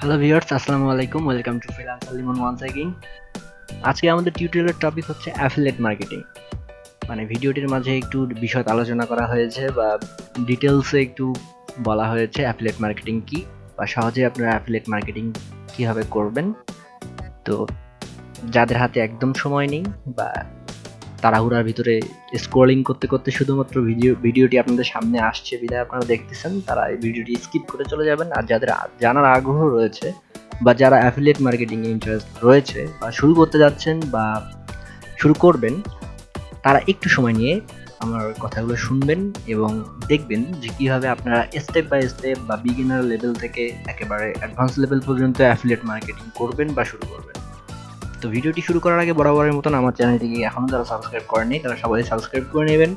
Hello viewers আসসালামু আলাইকুম welcome to freelancer Limon once again আজকে আমাদের টিউটোরিয়ালের টপিক হচ্ছে অ্যাফিলিয়েট মার্কেটিং মানে ভিডিওটির মাঝে একটু বিষয় আলোচনা করা হয়েছে বা ডিটেলসে একটু বলা হয়েছে অ্যাফিলিয়েট মার্কেটিং কি বা সহজে আপনারা অ্যাফিলিয়েট মার্কেটিং কীভাবে করবেন। তো যাদের হাতে একদম সময় নেই বা তাড়াহুড়ার ভিতরে স্ক্রলিং করতে করতে শুধুমাত্র ভিডিও ভিডিওটি আপনাদের সামনে আসছে বিধায় আপনারা দেখতেছেন, তারা এই ভিডিওটি স্কিপ করে চলে যাবেন। আর যাদের জানার আগ্রহ রয়েছে বা যারা অ্যাফিলিয়েট মার্কেটিংয়ে ইন্টারেস্ট রয়েছে বা শুরু করতে যাচ্ছেন বা শুরু করবেন, তারা একটু সময় নিয়ে আমার কথাগুলো শুনবেন এবং দেখবেন যে কীভাবে আপনারা স্টেপ বাই স্টেপ বা বিগিনার লেভেল থেকে একেবারে অ্যাডভান্স লেভেল পর্যন্ত অ্যাফিলিয়েট মার্কেটিং করবেন বা শুরু করবেন। তো ভিডিওটি শুরু করার আগে বরাবরের মতন আমার চ্যানেলটিকে এখনও যারা সাবস্ক্রাইব করেনি তারা সবাই সাবস্ক্রাইব করে নেবেন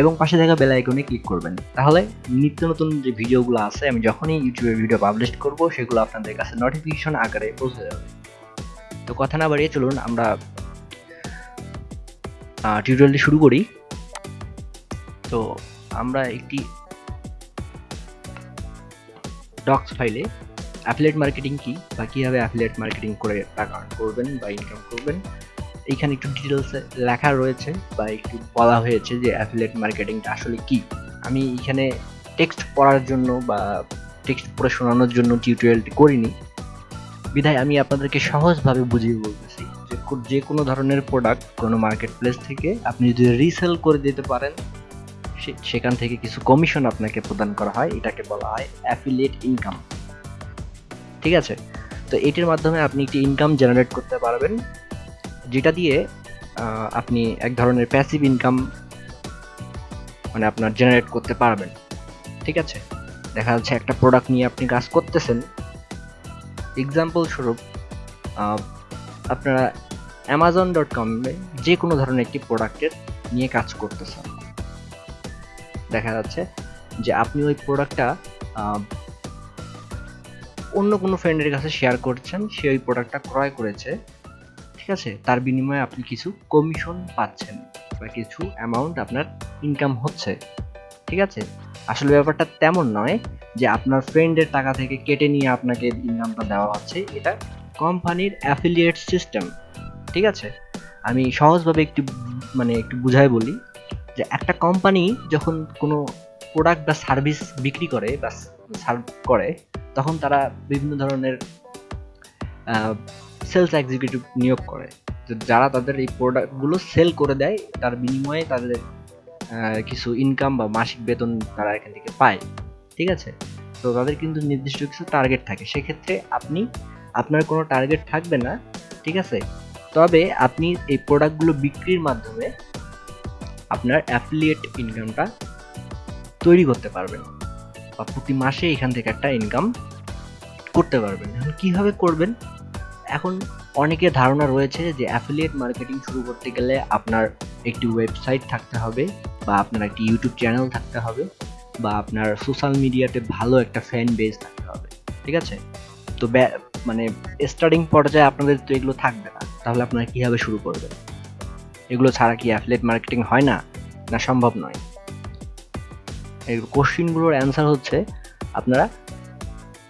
এবং পাশে থাকা বেল আইকনে ক্লিক করবেন। তাহলে নিত্য নতুন যে ভিডিওগুলো আছে, আমি যখনই ইউটিউবে ভিডিও পাবলিশ করব, সেগুলো আপনাদের কাছে নোটিফিকেশন আকারে পৌঁছে যাবে। তো কথা না বাড়িয়ে চলুন আমরা টিউটোরিয়ালটি শুরু করি। তো আমরা একটি ডক্স ফাইলে অ্যাফিলিয়েট মার্কেটিং কি? বা কীভাবে অ্যাফিলিয়েট মার্কেটিং করে টাকা earn করবেন বা ইনকাম করবেন? এইখানে একটু ডিটেলসে লেখা রয়েছে বা একটু বলা হয়েছে যে অ্যাফিলিয়েট মার্কেটিংটা আসলে কি। আমি এখানে টেক্সট পড়ার জন্য বা টেক্সট পড়ে শোনানোর জন্য টিউটোরিয়ালটি করিনি। বিধায় আমি আপনাদেরকে সহজভাবে বুঝিয়ে বলতেছি যে কোনো ধরনের প্রোডাক্ট কোনো মার্কেট প্লেস থেকে আপনি যদি রিসেল করে দিতে পারেন সেখান থেকে কিছু কমিশন আপনাকে প্রদান করা হয়। এটাকে বলা হয় অ্যাফিলিয়েট ইনকাম ঠিক আছে? তো এটির মাধ্যমে আপনি একটি ইনকাম জেনারেট করতে পারবেন, যেটা দিয়ে আপনি এক ধরনের প্যাসিভ ইনকাম মানে আপনার জেনারেট করতে পারবেন। ঠিক আছে? দেখা যাচ্ছে একটা প্রোডাক্ট নিয়ে আপনি কাজ করতেছেন। এক্সাম্পল স্বরূপ আপনারা অ্যামাজন ডট কমে যে কোনো ধরনের একটি প্রোডাক্টের নিয়ে কাজ করতেছেন। দেখা যাচ্ছে যে আপনি ওই প্রোডাক্টটা অন্য কোনো ফ্রেন্ডের কাছে শেয়ার করছেন, সে ওই প্রোডাক্টটা ক্রয় করেছে, ঠিক আছে? তার বিনিময়ে আপনি কিছু কমিশন পাচ্ছেন বা কিছু অ্যামাউন্ট আপনার ইনকাম হচ্ছে, ঠিক আছে? আসলে ব্যাপারটা তেমন নয় যে আপনার ফ্রেন্ডের টাকা থেকে কেটে নিয়ে আপনাকে ইনকামটা দেওয়া হচ্ছে, এটা কোম্পানির অ্যাফিলিয়েট সিস্টেম ঠিক আছে? আমি সহজভাবে একটু মানে একটু বুঝাই বলি যে একটা কোম্পানি যখন কোনো প্রোডাক্ট বা সার্ভিস বিক্রি করে বা সার্ভ করে তখন তারা বিভিন্ন ধরনের সেলস এক্সিকিউটিভ নিয়োগ করে। যারা তাদের এই প্রোডাক্টগুলো সেল করে দেয়, তার বিনিময়ে তাদের কিছু ইনকাম বা মাসিক বেতন তারা এখান থেকে পায়। ঠিক আছে? তো তাদের কিন্তু নির্দিষ্ট কিছু টার্গেট থাকে। সেক্ষেত্রে আপনি, আপনার কোনো টার্গেট থাকবে না। ঠিক আছে? তবে আপনি এই প্রোডাক্টগুলো বিক্রির মাধ্যমে আপনার অ্যাফিলিয়েট ইনকামটা তৈরি করতে পারবেন। বা প্রতি মাসে এখান থেকে একটা ইনকাম করতে পারবেন। এখন কীভাবে করবেন? এখন অনেকের ধারণা রয়েছে যে অ্যাফিলিয়েট মার্কেটিং শুরু করতে গেলে আপনার একটি ওয়েবসাইট থাকতে হবে বা আপনার একটি ইউটিউব চ্যানেল থাকতে হবে বা আপনার সোশ্যাল মিডিয়াতে ভালো একটা ফ্যান বেস থাকতে হবে, ঠিক আছে? তো মানে স্টার্টিং পর্যায়ে আপনাদের তো এগুলো থাকবে না, তাহলে আপনারা কীভাবে শুরু করবেন? এগুলো ছাড়া কি অ্যাফিলিয়েট মার্কেটিং হয় না? না, সম্ভব নয়। কোশ্চিনগুলোর অ্যান্সার হচ্ছে, আপনারা,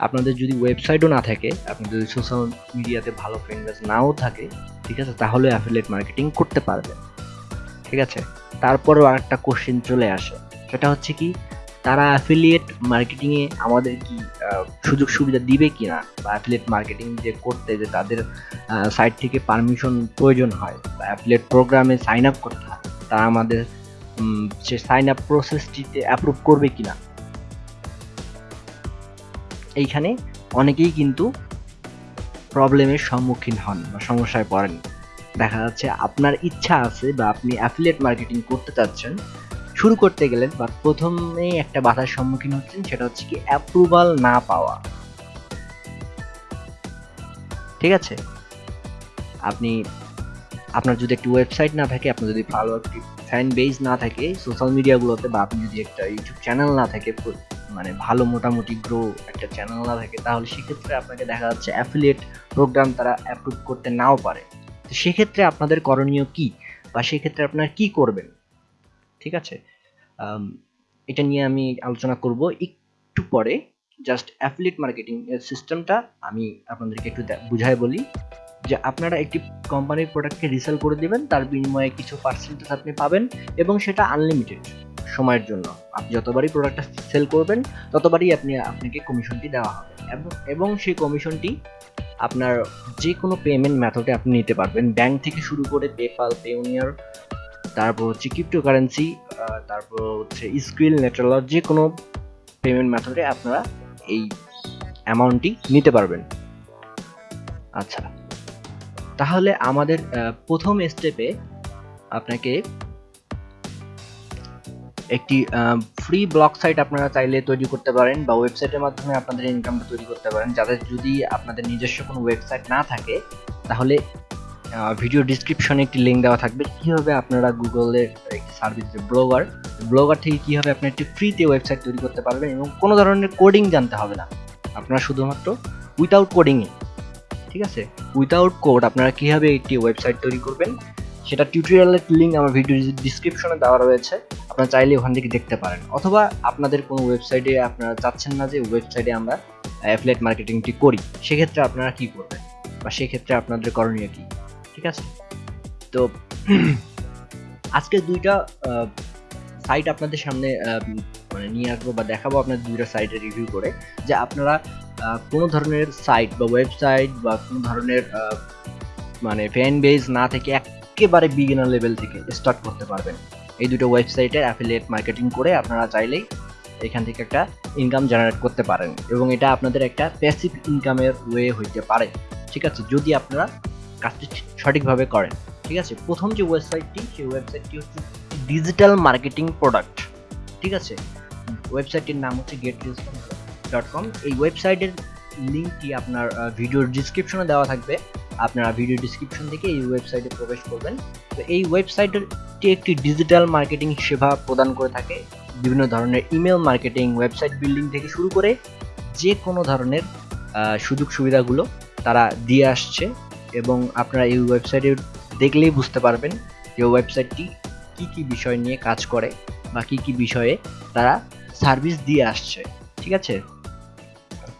আপনাদের যদি ওয়েবসাইটও না থাকে, আপনাদের যদি সোশ্যাল মিডিয়াতে ভালো ফ্রেন্ড নাও থাকে, ঠিক আছে, তাহলে অ্যাফিলেট মার্কেটিং করতে পারবেন ঠিক আছে? তারপরেও আরেকটা কোশ্চেন চলে আসে, সেটা হচ্ছে কি, তারা অ্যাফিলিয়েট মার্কেটিংয়ে আমাদের কি সুযোগ সুবিধা দিবে কি না বা অ্যাফিলিয়েট মার্কেটিং যে করতে যে তাদের সাইট থেকে পারমিশন প্রয়োজন হয়, বা অ্যাফিলিয়েট প্রোগ্রামে সাইন আপ করতে হয়, তারা আমাদের সে সাইন আপ প্রসেসটিতে অ্যাপ্রুভ করবে কিনা। এইখানে অনেকেই কিন্তু প্রবলেমের সম্মুখীন হন বা সমস্যায় পড়েন। দেখা যাচ্ছে আপনার ইচ্ছা আছে বা আপনি অ্যাফিলিয়েট মার্কেটিং করতে চাচ্ছেন, শুরু করতে গেলেন বা প্রথমেই একটা বাধার সম্মুখীন হচ্ছেন, সেটা হচ্ছে কি অ্যাপ্রুভাল না পাওয়া। ঠিক আছে? আপনি আপনার যদি একটি ওয়েবসাইট না থাকে, আপনার যদি ভালো একটি ফ্যান বেস না থাকে সোশ্যাল মিডিয়াগুলোতে বা আপনি যদি একটা ইউটিউব চ্যানেল না থাকে মানে ভালো মোটামুটি গ্রো একটা চ্যানেল না থাকে, তাহলে সেক্ষেত্রে আপনাকে দেখা যাচ্ছে অ্যাফিলিয়েট প্রোগ্রাম তারা অ্যাপ্রুভ করতে নাও পারে। তো সেক্ষেত্রে আপনাদের করণীয় কি? বা সেক্ষেত্রে আপনারা কি করবেন? ঠিক আছে? এটা নিয়ে আমি আলোচনা করব। একটু পরে জাস্ট অ্যাফিলিয়েট মার্কেটিং সিস্টেমটা আমি আপনাদেরকে একটু বুঝাই বলি। যে আপনারা একটি কোম্পানির প্রোডাক্টকে রিসেল করে দিবেন, তার বিনিময়ে কিছু পার্সেন্টেজ আপনি পাবেন এবং সেটা আনলিমিটেড সময়ের জন্য। আপনি যতবারই প্রোডাক্টটা সেল করবেন, ততবারই আপনি, আপনাকে কমিশনটি দেওয়া হবে। এবং সেই কমিশনটি আপনার যে কোনো পেমেন্ট মেথডে আপনি নিতে পারবেন। ব্যাংক থেকে শুরু করে পেপাল পেউনিয়ার তারপর হচ্ছে ক্রিপ্টো কারেন্সি তারপর হচ্ছে স্কুইল নেট্রালার যে কোনো পেমেন্ট মেথডে আপনারা এই অ্যামাউন্টটি নিতে পারবেন। আচ্ছা। তাহলে আমাদের প্রথম স্টেপে আপনাকে একটি ফ্রি ব্লগ সাইট আপনারা চাইলে তৈরি করতে পারেন বা ওয়েবসাইটের মাধ্যমে আপনাদের ইনকামটা তৈরি করতে পারেন। যাদের যদি আপনাদের নিজস্ব কোনো ওয়েবসাইট না থাকে, তাহলে ভিডিও ডিসক্রিপশনে একটি লিঙ্ক দেওয়া থাকবে। কীভাবে আপনারা গুগলের একটি সার্ভিস ব্লগার ব্লগার থেকে কীভাবে আপনি একটি ফ্রিতে ওয়েবসাইট তৈরি করতে পারবেন এবং কোনো ধরনের কোডিং জানতে হবে না। আপনারা শুধুমাত্র উইথাউট কোডিংয়ে ঠিক আছে? উইথাউট কোড আপনারা কীভাবে একটি ওয়েবসাইট তৈরি করবেন? সেটা টিউটোরিয়ালের লিঙ্ক আমার ভিডিও ডিসক্রিপশনে দেওয়া রয়েছে। আপনারা চাইলে ওখান থেকে দেখতে পারেন। অথবা আপনাদের কোনো ওয়েবসাইটে আপনারা চাচ্ছেন না যে ওয়েবসাইটে আমরা অ্যাফিলেট মার্কেটিংটি করি, সেক্ষেত্রে আপনারা কি করবেন? বা সেক্ষেত্রে আপনাদের করণীয় কি? ঠিক আছে? তো আজকে দুইটা সাইট আপনাদের সামনে মানে নিয়ে আসব বা দেখাবো, আপনাদের দুইটা সাইটে রিভিউ করে, যে আপনারা কোনো ধরনের সাইট বা ওয়েবসাইট বা কোনো ধরনের মানে ফ্যান বেজ না থেকে একেবারে বিগিনার লেভেল থেকে স্টার্ট করতে পারবেন। এই দুটো ওয়েবসাইটের অ্যাফিলিয়েট মার্কেটিং করে আপনারা চাইলেই এখান থেকে একটা ইনকাম জেনারেট করতে পারেন এবং এটা আপনাদের একটা প্যাসিভ ইনকামের ওয়ে হইতে পারে। ঠিক আছে? যদি আপনারা কাজটি সঠিকভাবে করেন, ঠিক আছে? প্রথম যে ওয়েবসাইটটি সেই ওয়েবসাইটটি হচ্ছে ডিজিটাল মার্কেটিং প্রোডাক্ট ঠিক আছে? ওয়েবসাইটটির নাম হচ্ছে গেট ডট কম এই ওয়েবসাইটের লিঙ্কটি আপনার ভিডিওর ডিসক্রিপশনে দেওয়া থাকবে। আপনারা ভিডিও ডিসক্রিপশন থেকে এই ওয়েবসাইটে প্রবেশ করবেন। তো এই ওয়েবসাইটটি একটি ডিজিটাল মার্কেটিং সেবা প্রদান করে থাকে। বিভিন্ন ধরনের ইমেল মার্কেটিং ওয়েবসাইট বিল্ডিং থেকে শুরু করে যে কোনো ধরনের সুযোগ সুবিধাগুলো তারা দিয়ে আসছে এবং আপনারা এই ওয়েবসাইটে দেখলেই বুঝতে পারবেন যে ওয়েবসাইটটি কি কি বিষয় নিয়ে কাজ করে বা কি কি বিষয়ে তারা সার্ভিস দিয়ে আসছে। ঠিক আছে?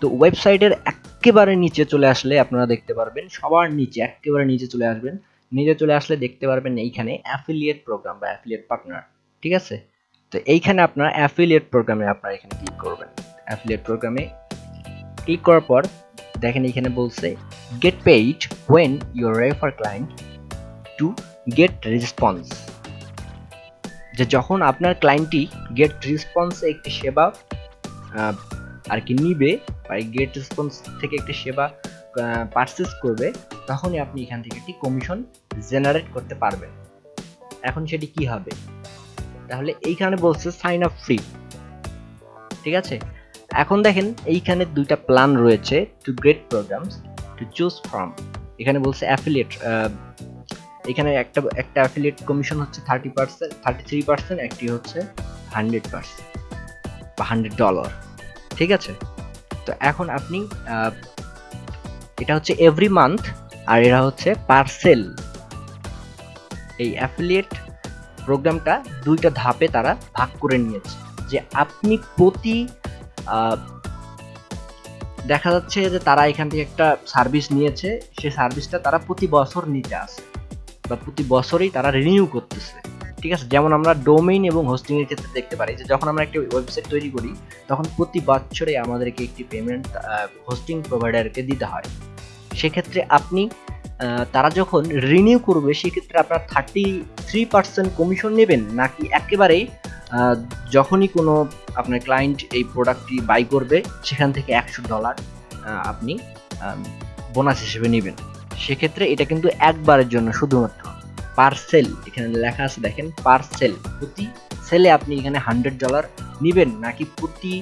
তো ওয়েবসাইটের একেবারে নিচে চলে আসলে আপনারা দেখতে পারবেন, সবার নিচে, একেবারে নিচে চলে আসবেন। নিচে চলে আসলে দেখতে পারবেন এইখানে অ্যাফিলিয়েট প্রোগ্রাম বা অ্যাফিলিয়েট পার্টনার ঠিক আছে? তো এইখানে আপনার অ্যাফিলিয়েট প্রোগ্রামে আপনারা এখানে ক্লিক করবেন। অ্যাফিলিয়েট প্রোগ্রামে ক্লিক করার পর দেখেন এখানে বলছে get paid when your refer client to get response যে যখন আপনার ক্লায়েন্টটি গেট রেসপন্স একটি সেবা আর কি নিবে বা গেট রেসপন্স থেকে একটি সেবা পারচেস করবে, তখনই আপনি এখান থেকে একটি কমিশন জেনারেট করতে পারবেন। এখন সেটি কি হবে? তাহলে এইখানে বলছে সাইন আপ ফ্রি ঠিক আছে? এখন দেখেন এইখানে দুইটা প্ল্যান রয়েছে two great programs to choose from এখানে বলছে অ্যাফিলিয়েট এখানে একটা একটা অ্যাফিলিয়েট কমিশন হচ্ছে thirty percent thirty three percent একটি হচ্ছে হান্ড্রেড পার্সেন্ট বা হান্ড্রেড ডলার ঠিক আছে? তো এখন আপনি এটা হচ্ছে এভরি মান্থ আর এরা হচ্ছে পার্সেল এই অ্যাফিলিয়েট প্রোগ্রামটা দুইটা ধাপে তারা ভাগ করে নিয়েছে। যে আপনি প্রতি দেখা যাচ্ছে যে তারা এখান থেকে একটা সার্ভিস নিয়েছে, সে সার্ভিসটা তারা প্রতি বছর নিতে আসে বা প্রতি বছরই তারা রিনিউ করতেছে। ঠিক আছে? যেমন আমরা ডোমেইন এবং হোস্টিং এর ক্ষেত্রে দেখতে পারি যে যখন আমরা একটি ওয়েবসাইট তৈরি করি, তখন প্রতি বছরে আমাদেরকে একটি পেমেন্ট হোস্টিং প্রোভাইডারকে দিতে হয়। সেক্ষেত্রে আপনি তারা যখন রিনিউ করবে, সেক্ষেত্রে আপনার থার্টি থ্রি পার্সেন্ট কমিশন নেবেন, নাকি একেবারেই যখনই কোনো আপনার ক্লায়েন্ট এই প্রোডাক্টটি বাই করবে, সেখান থেকে একশো ডলার আপনি বোনাস হিসেবে নেবেন। সেক্ষেত্রে এটা কিন্তু একবারের জন্য শুধুমাত্র। পার্সেল, এখানে লেখা আছে দেখেন, পার্সেল। প্রতি সেলে আপনি এখানে হান্ড্রেড ডলার নেবেন, নাকি প্রতি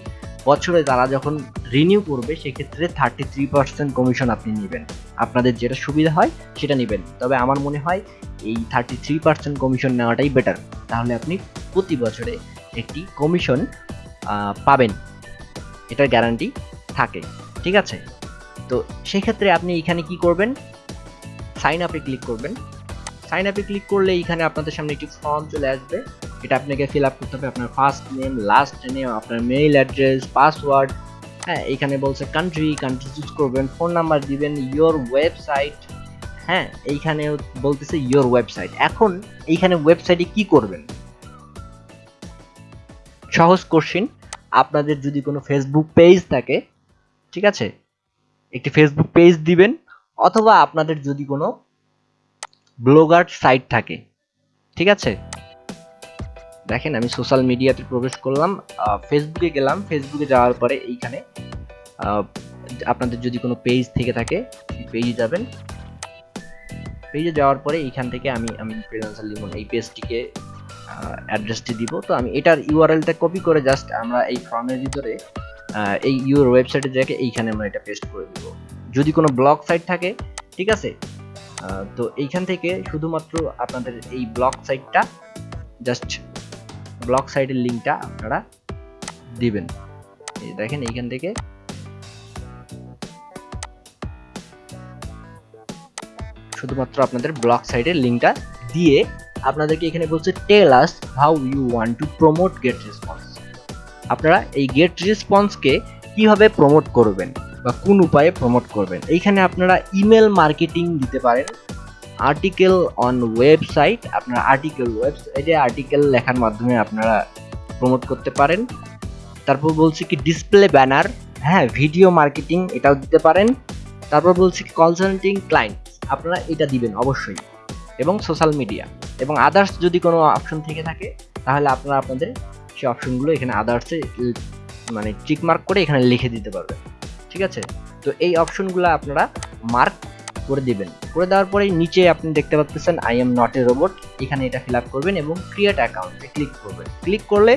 বছরে তারা যখন রিনিউ করবে, সেক্ষেত্রে থার্টি থ্রি পার্সেন্ট কমিশন আপনি নেবেন। আপনাদের যেটা সুবিধা হয়, সেটা নেবেন। তবে আমার মনে হয়, এই থার্টি থ্রি পার্সেন্ট কমিশন নেওয়াটাই বেটার তাহলে আপনি প্রতি বছরে একটি কমিশন পাবেন। এটার গ্যারান্টি থাকে, ঠিক আছে? তো সেক্ষেত্রে আপনি এখানে কি করবেন? সাইন আপে ক্লিক করবেন। সাইন আপে ক্লিক করলে এখানে আপনাদের সামনে একটি ফর্ম চলে আসবে। এটা আপনাকে ফিল আপ করতে হবে আপনার ফার্স্ট নেম লাস্ট নেম আপনার মেইল অ্যাড্রেস পাসওয়ার্ড হ্যাঁ এখানে বলছে কান্ট্রি কান্ট্রি চুজ করবেন ফোন নাম্বার দিবেন ইয়োর ওয়েবসাইট হ্যাঁ এইখানে বলতেছে ইয়োর ওয়েবসাইট এখন এইখানে ওয়েবসাইটে কি করবেন? সহজ কোশ্চিন আপনাদের যদি কোনো ফেসবুক পেজ থাকে, ঠিক আছে? একটি ফেসবুক পেজ দিবেন, অথবা আপনাদের যদি কোনো ব্লগার সাইট থাকে। ঠিক আছে? দেখেন, আমি সোশ্যাল মিডিয়াতে প্রবেশ করলাম ফেসবুকে গেলাম, ফেসবুকে যাওয়ার পরে এইখানে আপনাদের যদি কোনো পেজ থেকে থাকে পেজে যাবেন। পেজে যাওয়ার পরে এইখান থেকে আমি আমি ফ্রিল্যান্সার লিমন এই পেজটিকে অ্যাড্রেসটি দিব। তো আমি এটার ইউআরএলটা কপি করে জাস্ট আমরা এই ফর্মের ভিতরে এই ইউর ওয়েবসাইটে দেখে এইখানে আমরা এটা পেস্ট করে দিব। যদি কোনো ব্লগ সাইট থাকে, ঠিক আছে? তো এইখান থেকে শুধুমাত্র আপনাদের এই ব্লগ সাইটটা জাস্ট ব্লগ সাইটের লিঙ্কটা আপনারা দিবেন। দেখেন এইখান থেকে। শুধুমাত্র আপনাদের ব্লক সাইটের লিঙ্কটা দিয়ে আপনাদেরকে এখানে বলছে tell us how you want to promote get response আপনারা এই গেট রেসপন্সকে কীভাবে প্রমোট করবেন? বা কোন উপায়ে প্রমোট করবেন। এইখানে আপনারা ইমেল মার্কেটিং দিতে পারেন। আর্টিকেল অন ওয়েবসাইট আপনারা আর্টিকেল ওয়েবসাইটে আর্টিকেল লেখার মাধ্যমে আপনারা প্রমোট করতে পারেন। তারপর বলছি কি ডিসপ্লে ব্যানার হ্যাঁ ভিডিও মার্কেটিং এটাও দিতে পারেন। তারপর বলছি কি কনসাল্টিং ক্লায়েন্ট আপনারা এটা দিবেন অবশ্যই। এবং সোশ্যাল মিডিয়া এবং আদার্স যদি কোনো অপশন থেকে থাকে, তাহলে আপনারা আপনাদের সেই অপশনগুলো এখানে আদার্সে মানে টিক মার্ক করে এখানে লিখে দিতে পারবেন। ঠিক আছে? তো এই অপশনগুলো আপনারা মার্ক করে দিবেন। করে দেওয়ার পরে নিচে আপনি দেখতে পাচ্ছেন I am not a robot এখানে এটা ফিল করবেন এবং ক্রিয়েট অ্যাকাউন্টে ক্লিক করবেন। ক্লিক করলে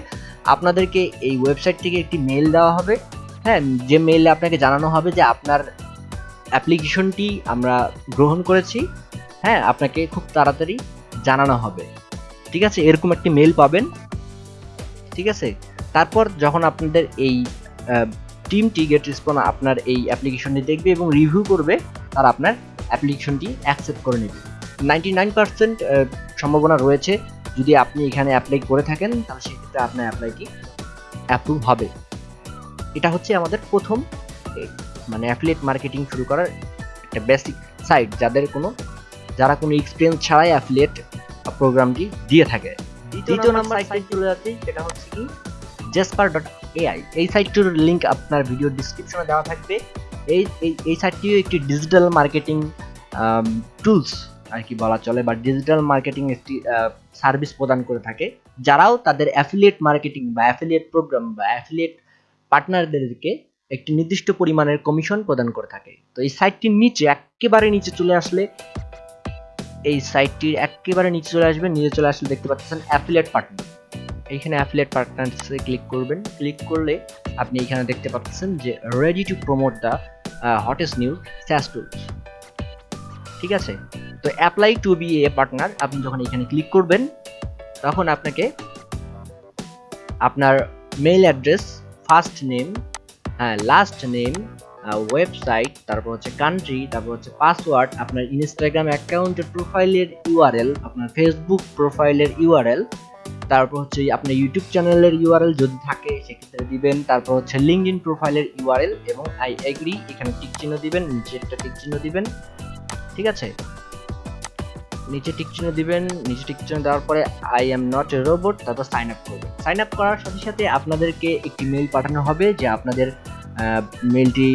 আপনাদেরকে এই ওয়েবসাইট থেকে একটি মেল দেওয়া হবে। হ্যাঁ যে মেইলে আপনাকে জানানো হবে যে আপনার অ্যাপ্লিকেশনটি আমরা গ্রহণ করেছি। হ্যাঁ আপনাকে খুব তাড়াতাড়ি জানানো হবে। ঠিক আছে? এরকম একটি মেল পাবেন। ঠিক আছে? তারপর যখন আপনাদের এই টিমটি গেট রেসপন্স আপনার এই অ্যাপ্লিকেশনটি দেখবে এবং রিভিউ করবে তার আপনার অ্যাপ্লিকেশনটি অ্যাকসেপ্ট করে নেবে। নাইনটি নাইন পার্সেন্ট সম্ভাবনা রয়েছে। যদি আপনি এখানে অ্যাপ্লাই করে থাকেন তাহলে সেক্ষেত্রে আপনার অ্যাপ্লাইটি অ্যাপ্রুভ হবে। এটা হচ্ছে আমাদের প্রথম মানে অ্যাফিলিয়েট মার্কেটিং শুরু করার একটা বেসিক সাইট যাদের কোনো যারা কোনো এক্সপিরিয়েন্স ছাড়াই অ্যাফিলিয়েট প্রোগ্রামটি দিয়ে থাকে। দ্বিতীয় নাম্বার সাইট চলে যাচ্ছে সেটা হচ্ছে কি? জেসপার ডট এআই এই সাইটটির লিঙ্ক আপনার ভিডিও ডিসক্রিপশনে দেওয়া থাকবে। এই এই সাইটটিও একটি ডিজিটাল মার্কেটিং টুলস আর কি বলা চলে বা ডিজিটাল মার্কেটিং একটি সার্ভিস প্রদান করে থাকে। যারাও তাদের অ্যাফিলিয়েট মার্কেটিং বা অ্যাফিলিয়েট প্রোগ্রাম বা অ্যাফিলিয়েট পার্টনারদেরকে একটি নির্দিষ্ট পরিমাণের কমিশন প্রদান করে থাকে। তো এই সাইটটির নিচে একেবারে নিচে চলে আসলে, এই সাইটটির একেবারে নিচে চলে আসবে, নিচে চলে আসলে দেখতে পাচ্ছেন অ্যাফিলিয়েট পার্টনার এইখানে অ্যাফিলিয়েট পার্টনার্সে ক্লিক করবেন। ক্লিক করলে আপনি এখানে দেখতে পাচ্ছেন যে ready to promote the hottest news SaaS tools ঠিক আছে? তো apply to be a partner আপনি যখন এখানে ক্লিক করবেন, তখন আপনাকে আপনার মেইল অ্যাড্রেস ফার্স্ট নেম হ্যাঁ লাস্ট নেম ওয়েবসাইট তারপর হচ্ছে কান্ট্রি তারপর হচ্ছে পাসওয়ার্ড আপনার ইনস্টাগ্রাম অ্যাকাউন্টের প্রোফাইলের ইউআরএল আপনার ফেসবুক প্রোফাইলের ইউআরএল তারপর হচ্ছে আপনার ইউটিউব চ্যানেলের ইউআরএল যদি থাকে, সেক্ষেত্রে দিবেন। তারপর হচ্ছে লিঙ্ক ইন প্রোফাইলের ইউআরএল এবং আই এগ্রি এখানে টিক চিহ্ন দিবেন, নিচে একটা টিক চিহ্ন দিবেন। ঠিক আছে? নিচে টিক চিহ্ন দিবেন, নিচে টিক চিহ্ন দেওয়ার পরে I am not a robot তারপর সাইন আপ করবেন। সাইন আপ করার সাথে সাথে আপনাদেরকে একটি মেল পাঠানো হবে যে আপনাদের মেলটি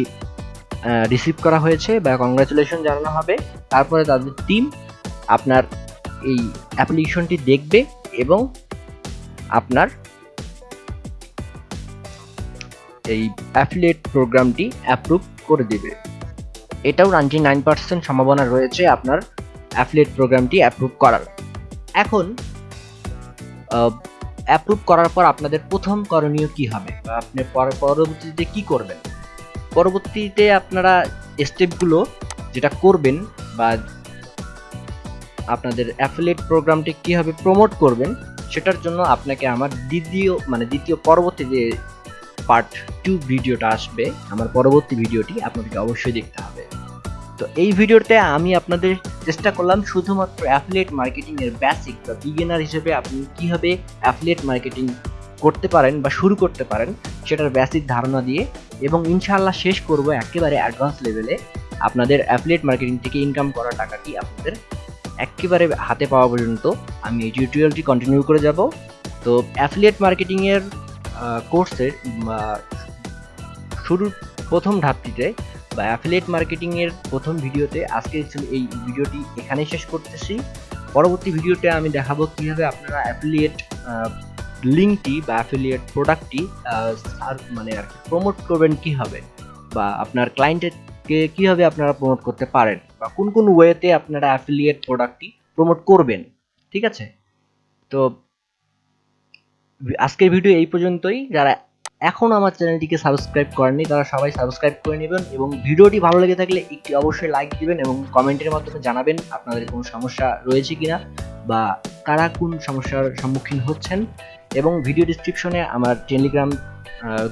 রিসিভ করা হয়েছে বা কংগ্রাচুলেশন জানানো হবে। তারপরে তাদের টিম আপনার এই অ্যাপ্লিকেশনটি দেখবে এবং আপনার এই অ্যাফিলিয়েট প্রোগ্রামটি অ্যাপ্রুভ করে দিবে। এটাও নাইনটি নাইন পার্সেন্ট সম্ভাবনা রয়েছে আপনার অ্যাফিলিয়েট প্রোগ্রামটি অ্যাপ্রুভ করার। এখন অ্যাপ্রুভ করার পর আপনাদের প্রথম করণীয় কি হবে? বা আপনি পর- পরবর্তীতে কি করবেন? পরবর্তীতে আপনারা স্টেপগুলো যেটা করবেন বা আপনাদের অ্যাফিলিয়েট প্রোগ্রামটি কীভাবে প্রমোট করবেন সেটার জন্য আপনাকে আমার দ্বিতীয় মানে দ্বিতীয় পরবর্তী যে পার্ট টু ভিডিওটা আসবে, আমার পরবর্তী ভিডিওটি আপনাদেরকে অবশ্যই দেখতে হবে। তো এই ভিডিওতে আমি আপনাদের চেষ্টা করলাম শুধুমাত্র অ্যাফিলিয়েট মার্কেটিং এর বেসিক বা বিগিনার হিসেবে আপনি কীভাবে অ্যাফিলিয়েট মার্কেটিং করতে পারেন বা শুরু করতে পারেন, সেটার বেসিক ধারণা দিয়ে এবং ইনশাআল্লাহ শেষ করব একেবারে অ্যাডভান্স লেভেলে আপনাদের অ্যাফিলিয়েট মার্কেটিং থেকে ইনকাম করা টাকাটি আপনাদের একেবারে হাতে পাওয়া পর্যন্ত আমি এই টিউটোরিয়ালটি কন্টিনিউ করে যাব। তো অ্যাফিলিয়েট মার্কেটিংয়ের কোর্সের শুরুর প্রথম ধাপটিতে বা অ্যাফিলিয়েট মার্কেটিংয়ের প্রথম ভিডিওতে আজকে এই ভিডিওটি এখানেই শেষ করতেছি। পরবর্তী ভিডিওতে আমি দেখাবো কীভাবে আপনারা অ্যাফিলিয়েট লিঙ্কটি বা অ্যাফিলিয়েট প্রোডাক্টটি মানে আর প্রমোট করবেন কীভাবে বা আপনার ক্লায়েন্টকে কীভাবে আপনারা প্রমোট করতে পারেন। বা কোন কোন ওয়েতে আপনারা অ্যাফিলিয়েট প্রোডাক্টটি প্রমোট করবেন, ঠিক আছে? তো আজকের ভিডিও এই পর্যন্তই। যারা এখন আমার চ্যানেলটিকে সাবস্ক্রাইব করেননি, তারা সবাই সাবস্ক্রাইব করে নেবেন এবং ভিডিওটি ভালো লেগে থাকলে একটি অবশ্যই লাইক দিবেন এবং কমেন্টের মাধ্যমে জানাবেন আপনাদের কোনো সমস্যা রয়েছে কিনা বা কারা কোন সমস্যার সম্মুখীন হচ্ছেন। এবং ভিডিও ডিসক্রিপশনে আমার টেলিগ্রাম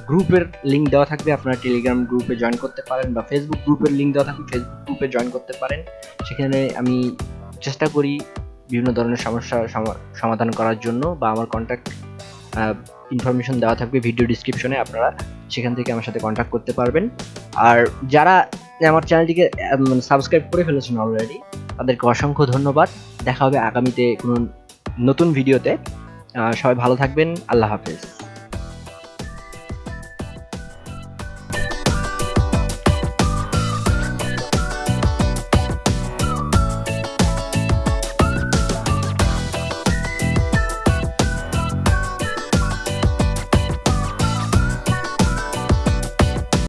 গ্রুপের লিঙ্ক দেওয়া থাকবে। আপনারা টেলিগ্রাম গ্রুপে জয়েন করতে পারেন বা ফেসবুক গ্রুপের লিঙ্ক দেওয়া থাকবে। ফেসবুক গ্রুপে জয়েন করতে পারেন। সেখানে আমি চেষ্টা করি বিভিন্ন ধরনের সমস্যা সমাধান করার জন্য বা আমার কন্ট্যাক্ট ইনফরমেশন দেওয়া থাকবে ভিডিও ডিসক্রিপশনে আপনারা সেখান থেকে আমার সাথে কন্ট্যাক্ট করতে পারবেন। আর যারা আমার চ্যানেলটিকে সাবস্ক্রাইব করে ফেলেছেন অলরেডি তাদেরকে অসংখ্য ধন্যবাদ। দেখা হবে আগামীতে কোনো নতুন ভিডিওতে সবাই ভালো থাকবেন। আল্লাহ হাফেজ।